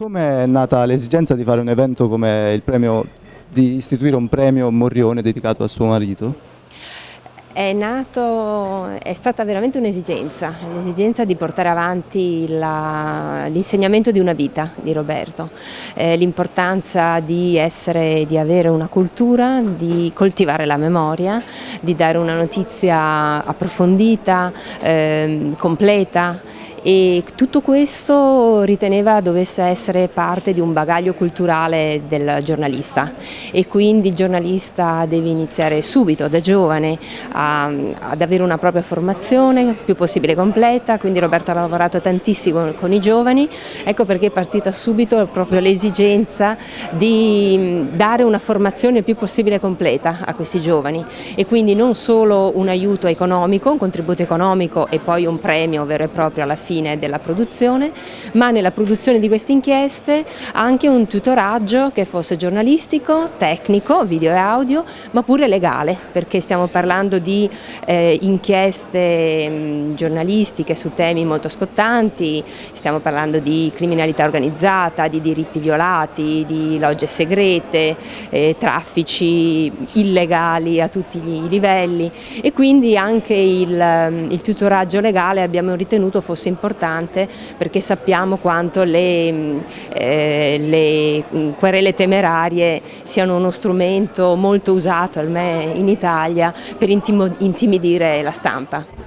Come è nata l'esigenza di fare un evento come il premio, di istituire un premio Morrione dedicato a suo marito? È nato, è stata veramente un'esigenza, l'esigenza di portare avanti l'insegnamento di una vita di Roberto, eh, l'importanza di, di avere una cultura, di coltivare la memoria, di dare una notizia approfondita, eh, completa e tutto questo riteneva dovesse essere parte di un bagaglio culturale del giornalista. E quindi il giornalista deve iniziare subito, da giovane, a, ad avere una propria formazione, più possibile completa, quindi Roberto ha lavorato tantissimo con i giovani, ecco perché è partita subito proprio l'esigenza di dare una formazione più possibile completa a questi giovani. E quindi non solo un aiuto economico, un contributo economico e poi un premio vero e proprio alla fine fine della produzione, ma nella produzione di queste inchieste anche un tutoraggio che fosse giornalistico, tecnico, video e audio, ma pure legale, perché stiamo parlando di eh, inchieste mh, giornalistiche su temi molto scottanti, stiamo parlando di criminalità organizzata, di diritti violati, di logge segrete, eh, traffici illegali a tutti i livelli. E quindi anche il, il tutoraggio legale abbiamo ritenuto fosse importante importante perché sappiamo quanto le, eh, le querele temerarie siano uno strumento molto usato, almeno in Italia, per intimidire la stampa.